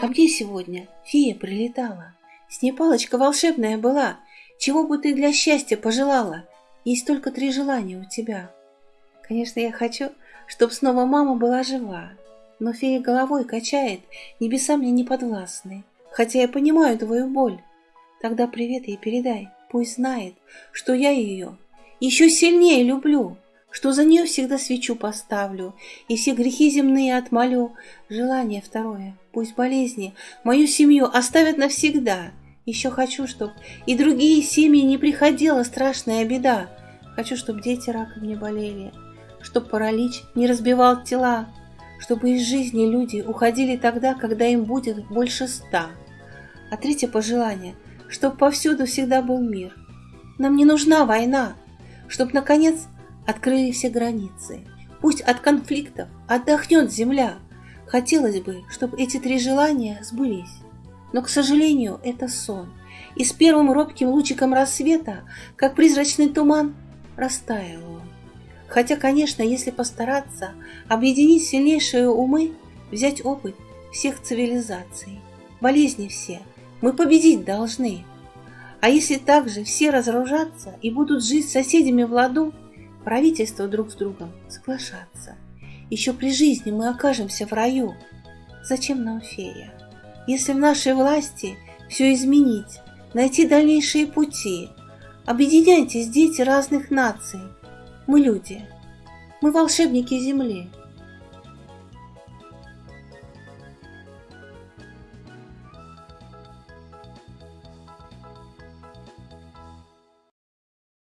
Ко мне сегодня фея прилетала. С ней палочка волшебная была. Чего бы ты для счастья пожелала? Есть только три желания у тебя. Конечно, я хочу, чтоб снова мама была жива. Но фея головой качает, небеса мне не подвластны. Хотя я понимаю твою боль. Тогда привет ей передай, пусть знает, что я ее еще сильнее люблю что за нее всегда свечу поставлю и все грехи земные отмолю. Желание второе, пусть болезни мою семью оставят навсегда. Еще хочу, чтоб и другие семьи не приходила страшная беда. Хочу, чтоб дети раком не болели, чтоб паралич не разбивал тела, чтобы из жизни люди уходили тогда, когда им будет больше ста. А третье пожелание, чтоб повсюду всегда был мир. Нам не нужна война, чтоб, наконец, открыли все границы. Пусть от конфликтов отдохнет земля. Хотелось бы, чтобы эти три желания сбылись. Но, к сожалению, это сон. И с первым робким лучиком рассвета, как призрачный туман, растаял он. Хотя, конечно, если постараться объединить сильнейшие умы, взять опыт всех цивилизаций, болезни все, мы победить должны. А если также все разоружатся и будут жить с соседями в ладу, правительства друг с другом соглашаться. Еще при жизни мы окажемся в раю. Зачем нам фея? Если в нашей власти все изменить, найти дальнейшие пути, объединяйтесь, дети разных наций. Мы люди, мы волшебники Земли –